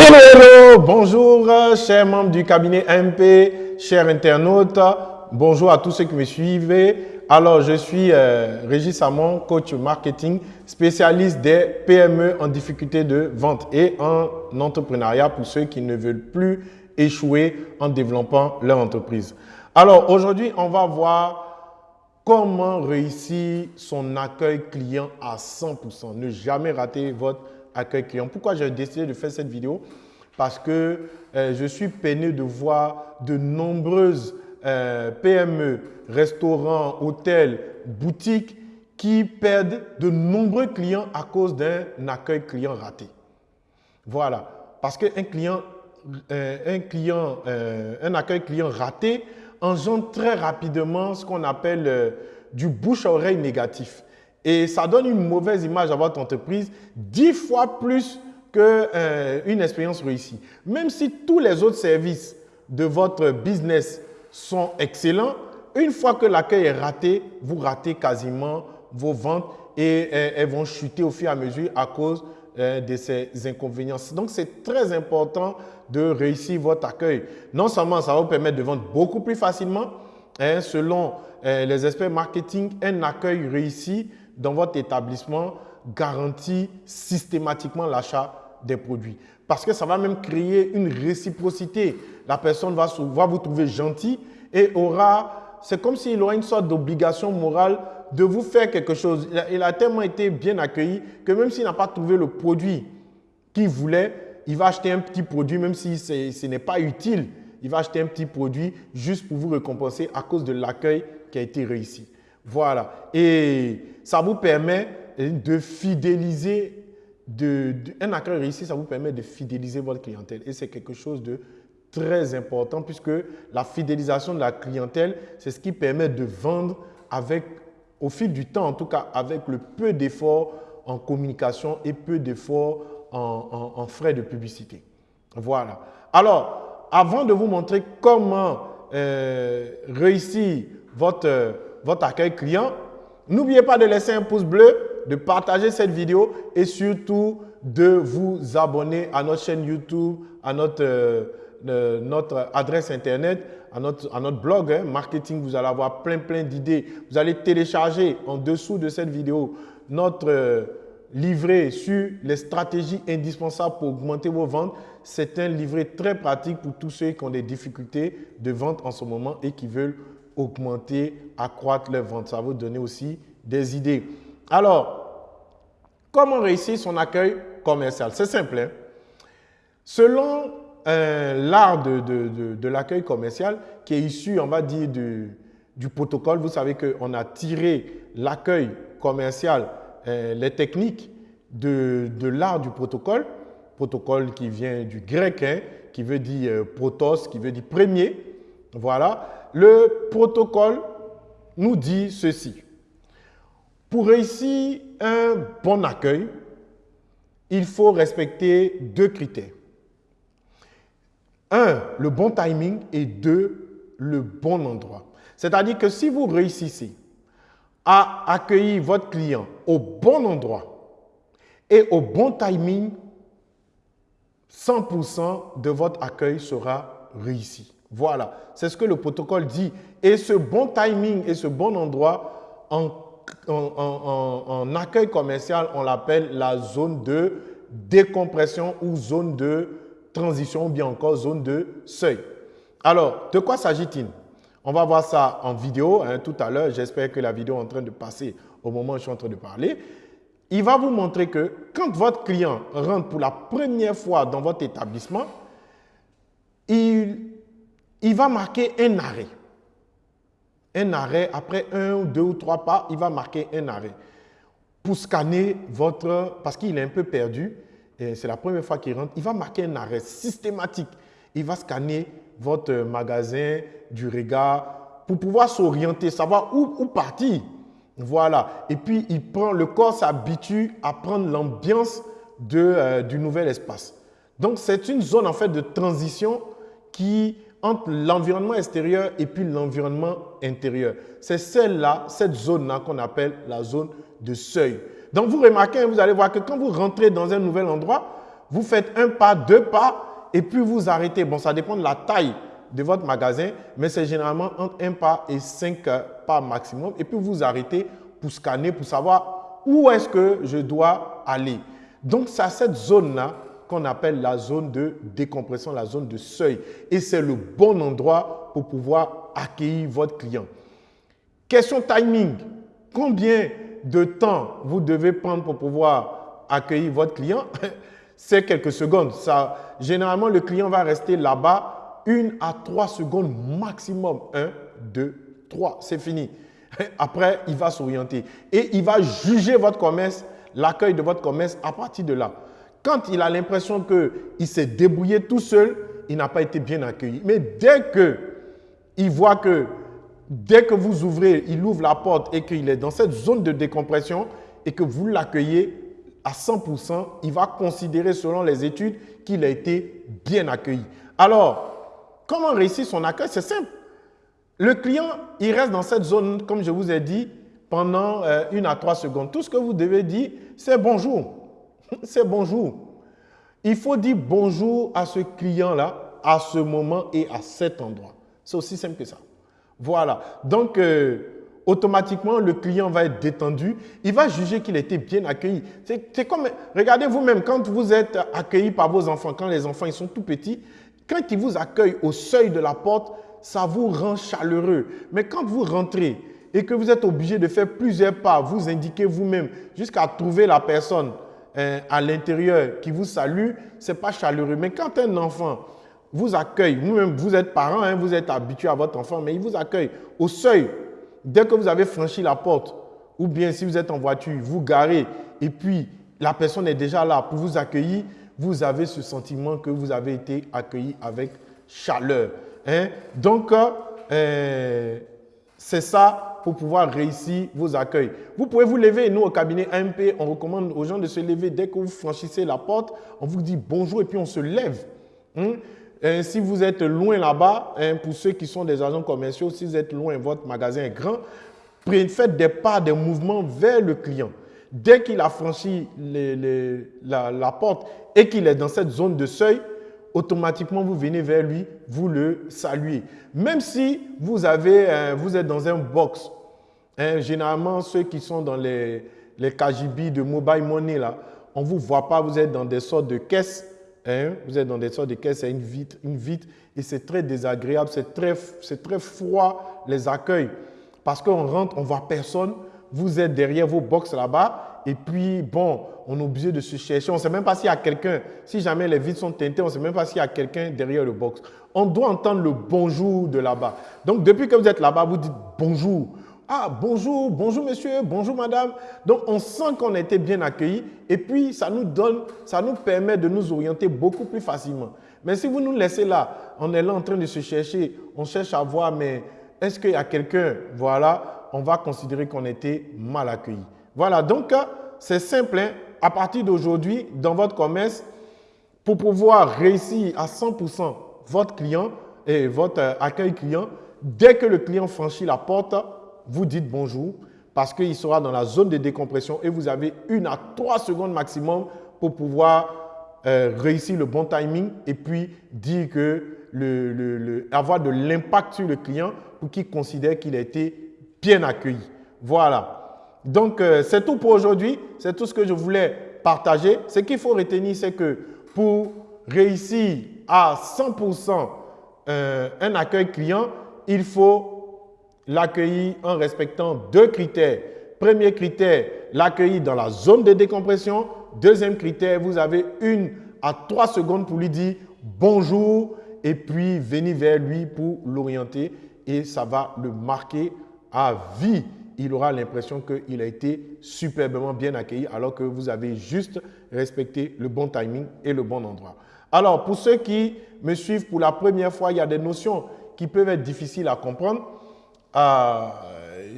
Hello, hello, bonjour, chers membres du cabinet MP, chers internautes, bonjour à tous ceux qui me suivent. Alors, je suis euh, Régis Samon, coach marketing, spécialiste des PME en difficulté de vente et en entrepreneuriat pour ceux qui ne veulent plus échouer en développant leur entreprise. Alors, aujourd'hui, on va voir comment réussir son accueil client à 100%. Ne jamais rater votre accueil client. Pourquoi j'ai décidé de faire cette vidéo? Parce que euh, je suis peiné de voir de nombreuses euh, PME, restaurants, hôtels, boutiques qui perdent de nombreux clients à cause d'un accueil client raté. Voilà. Parce qu'un client, euh, un, client, un accueil client raté engendre très rapidement ce qu'on appelle du bouche-oreille négatif. Et ça donne une mauvaise image à votre entreprise, dix fois plus qu'une euh, expérience réussie. Même si tous les autres services de votre business sont excellents, une fois que l'accueil est raté, vous ratez quasiment vos ventes et euh, elles vont chuter au fur et à mesure à cause euh, de ces inconvénients. Donc, c'est très important de réussir votre accueil. Non seulement ça va vous permettre de vendre beaucoup plus facilement, hein, selon les experts marketing, un accueil réussi dans votre établissement garantit systématiquement l'achat des produits. Parce que ça va même créer une réciprocité. La personne va, vous trouver gentil et aura, c'est comme s'il aura une sorte d'obligation morale de vous faire quelque chose. Il a, tellement été bien accueilli que même s'il n'a pas trouvé le produit qu'il voulait, il va acheter un petit produit, même si ce n'est pas utile. Il va acheter un petit produit juste pour vous récompenser à cause de l'accueil qui a été réussi. Voilà. Et ça vous permet de fidéliser, de, un accueil réussi, ça vous permet de fidéliser votre clientèle. Et c'est quelque chose de très important puisque la fidélisation de la clientèle, c'est ce qui permet de vendre avec, au fil du temps, en tout cas avec le peu d'efforts en communication et peu d'efforts en, frais de publicité. Voilà. Alors, avant de vous montrer comment euh, réussir votre votre accueil client. N'oubliez pas de laisser un pouce bleu, de partager cette vidéo et surtout de vous abonner à notre chaîne YouTube, à notre, euh, notre adresse Internet, à notre, à notre blog hein, marketing. Vous allez avoir plein, plein d'idées. Vous allez télécharger en dessous de cette vidéo notre euh, livret sur les stratégies indispensables pour augmenter vos ventes. C'est un livret très pratique pour tous ceux qui ont des difficultés de vente en ce moment et qui veulent augmenter, accroître leur vente. Ça va vous donner aussi des idées. Alors, comment réussir son accueil commercial? C'est simple. Hein. Selon euh, l'art de, l'accueil commercial qui est issu, on va dire, du, protocole, vous savez qu'on a tiré l'accueil commercial, euh, les techniques de, l'art du protocole, protocole qui vient du grec, hein, qui veut dire euh, protos, qui veut dire premier. Voilà le protocole nous dit ceci. Pour réussir un bon accueil, il faut respecter deux critères. Un, le bon timing et deux, le bon endroit. C'est-à-dire que si vous réussissez à accueillir votre client au bon endroit et au bon timing, 100% de votre accueil sera réussi. Voilà, c'est ce que le protocole dit. Et ce bon timing et ce bon endroit en, accueil commercial, on l'appelle la zone de décompression ou zone de transition ou bien encore zone de seuil. Alors, de quoi s'agit-il? On va voir ça en vidéo hein, tout à l'heure. J'espère que la vidéo est en train de passer au moment où je suis en train de parler. Il va vous montrer que quand votre client rentre pour la première fois dans votre établissement, il il va marquer un arrêt. Un arrêt, après un, deux ou trois pas, il va marquer un arrêt pour scanner votre, parce qu'il est un peu perdu, c'est la première fois qu'il rentre, il va marquer un arrêt systématique. Il va scanner votre magasin du regard pour pouvoir s'orienter, savoir où, où partir. Voilà. Et puis, il prend, le corps s'habitue à prendre l'ambiance euh, du nouvel espace. Donc, c'est une zone en fait de transition qui entre l'environnement extérieur et puis l'environnement intérieur. C'est celle-là, cette zone-là qu'on appelle la zone de seuil. Donc, vous remarquez, vous allez voir que quand vous rentrez dans un nouvel endroit, Vous faites un pas, deux pas, et puis vous arrêtez. Bon, ça dépend de la taille de votre magasin, mais c'est généralement entre un pas et cinq pas maximum. Et puis vous arrêtez pour scanner, pour savoir où est-ce que je dois aller. Donc, c'est cette zone-là qu'on appelle la zone de décompression, la zone de seuil. Et c'est le bon endroit pour pouvoir accueillir votre client. Question timing. Combien de temps vous devez prendre pour pouvoir accueillir votre client? C'est quelques secondes. Ça, généralement, le client va rester là-bas une à trois secondes maximum. Un, deux, trois. C'est fini. Après, il va s'orienter et il va juger votre commerce, l'accueil de votre commerce à partir de là. Quand il a l'impression qu'il s'est débrouillé tout seul, il n'a pas été bien accueilli. Mais dès que il voit que dès que vous ouvrez, il ouvre la porte et qu'il est dans cette zone de décompression et que vous l'accueillez à 100%, il va considérer selon les études qu'il a été bien accueilli. Alors, comment réussir son accueil? C'est simple. Le client, il reste dans cette zone, comme je vous ai dit, pendant euh, une à trois secondes. Tout ce que vous devez dire, c'est bonjour. c'est bonjour. Il faut dire bonjour à ce client-là, à ce moment et à cet endroit. C'est aussi simple que ça. Voilà. Donc, euh, automatiquement, le client va être détendu. Il va juger qu'il été bien accueilli. C'est comme, regardez vous-même, quand vous êtes accueilli par vos enfants, quand les enfants ils sont tout petits, quand ils vous accueillent au seuil de la porte, ça vous rend chaleureux. Mais quand vous rentrez et que vous êtes obligé de faire plusieurs pas, vous indiquez vous-même jusqu'à trouver la personne hein, à l'intérieur qui vous salue, ce n'est pas chaleureux. Mais quand un enfant vous accueille, vous-même, vous êtes parent, hein, vous êtes habitué à votre enfant, mais il vous accueille au seuil. Dès que vous avez franchi la porte, ou bien si vous êtes en voiture, vous garez, et puis la personne est déjà là pour vous accueillir, vous avez ce sentiment que vous avez été accueilli avec chaleur. Hein? Donc, euh, c'est ça pour pouvoir réussir vos accueils. Vous pouvez vous lever. Nous, au cabinet AMP, on recommande aux gens de se lever dès que vous franchissez la porte. On vous dit bonjour et puis on se lève. Hein? si vous êtes loin là-bas, hein, pour ceux qui sont des agents commerciaux, si vous êtes loin, votre magasin est grand, faites des pas, des mouvements vers le client. Dès qu'il a franchi la porte et qu'il est dans cette zone de seuil, automatiquement, vous venez vers lui, vous le saluez. Même si vous, avez, euh, vous êtes dans un box, hein, généralement, ceux qui sont dans les, les KGB de mobile money, là, on ne vous voit pas, vous êtes dans des sortes de caisses. Hein, vous êtes dans des sortes de caisses, c'est une vitre, une vitre, et c'est très désagréable, c'est très, très froid les accueils. Parce qu'on rentre, on ne voit personne, vous êtes derrière vos box là-bas, et puis, bon, on est obligé de se chercher. On ne sait même pas s'il y a quelqu'un. Si jamais les vitres sont teintées, on ne sait même pas s'il y a quelqu'un derrière le box. On doit entendre le bonjour de là-bas. Donc, depuis que vous êtes là-bas, vous dites bonjour. Ah, bonjour, bonjour monsieur, bonjour madame. Donc, on sent qu'on a été bien accueilli et puis ça nous donne, ça nous permet de nous orienter beaucoup plus facilement. Mais si vous nous laissez là, on est là en train de se chercher, on cherche à voir, mais est-ce qu'il y a quelqu'un? Voilà, on va considérer qu'on été mal accueilli. Voilà, donc c'est simple. Hein. À partir d'aujourd'hui, dans votre commerce, pour pouvoir réussir à 100% votre client et votre euh, accueil client, dès que le client franchit la porte, vous dites bonjour parce qu'il sera dans la zone de décompression et vous avez une à trois secondes maximum pour pouvoir euh, réussir le bon timing et puis dire que le, avoir de l'impact sur le client pour qu'il considère qu'il a été bien accueilli. Voilà. Donc, euh, c'est tout pour aujourd'hui. C'est tout ce que je voulais partager. Ce qu'il faut retenir, c'est que pour réussir à 100% euh, un accueil client, il faut l'accueillir en respectant deux critères. Premier critère, l'accueillir dans la zone de décompression. Deuxième critère, vous avez une à trois secondes pour lui dire bonjour et puis venir vers lui pour l'orienter et ça va le marquer à vie il aura l'impression qu'il a été superbement bien accueilli alors que vous avez juste respecté le bon timing et le bon endroit. Alors, pour ceux qui me suivent pour la première fois, il y a des notions qui peuvent être difficiles à comprendre. Euh,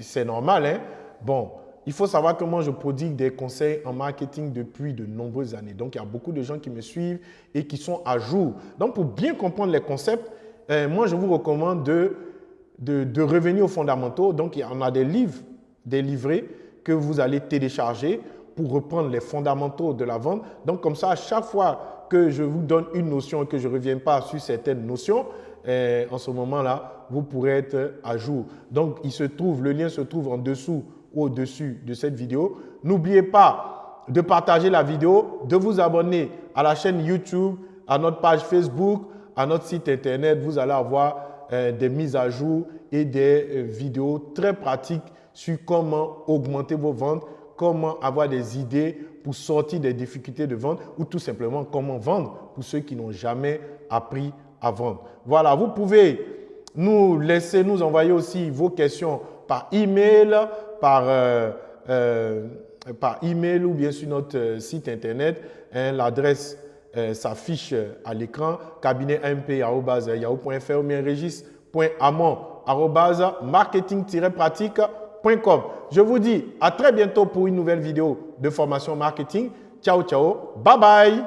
c'est normal, hein? Bon, il faut savoir que moi, je prodigue des conseils en marketing depuis de nombreuses années. Donc, il y a beaucoup de gens qui me suivent et qui sont à jour. Donc, pour bien comprendre les concepts, euh, moi, je vous recommande de revenir aux fondamentaux. Donc, on a des livres, des livrets que vous allez télécharger pour reprendre les fondamentaux de la vente. Donc, comme ça, à chaque fois que je vous donne une notion et que je ne reviens pas sur certaines notions, eh, en ce moment-là, vous pourrez être à jour. Donc, il se trouve, le lien se trouve en dessous ou au-dessus de cette vidéo. N'oubliez pas de partager la vidéo, de vous abonner à la chaîne YouTube, à notre page Facebook, à notre site Internet. Vous allez avoir eh, des mises à jour et des euh, vidéos très pratiques sur comment augmenter vos ventes, comment avoir des idées pour sortir des difficultés de vente ou tout simplement comment vendre pour ceux qui n'ont jamais appris Voilà, vous pouvez nous laisser, nous envoyer aussi vos questions par email, par, euh, euh, email ou bien sur notre euh, site internet. Hein, L'adresse s'affiche à l'écran cabinet.mp.yahoo.fr ou bien regis.amon.marketing-pratique.com. Je vous dis à très bientôt pour une nouvelle vidéo de formation marketing. Ciao, ciao. Bye bye.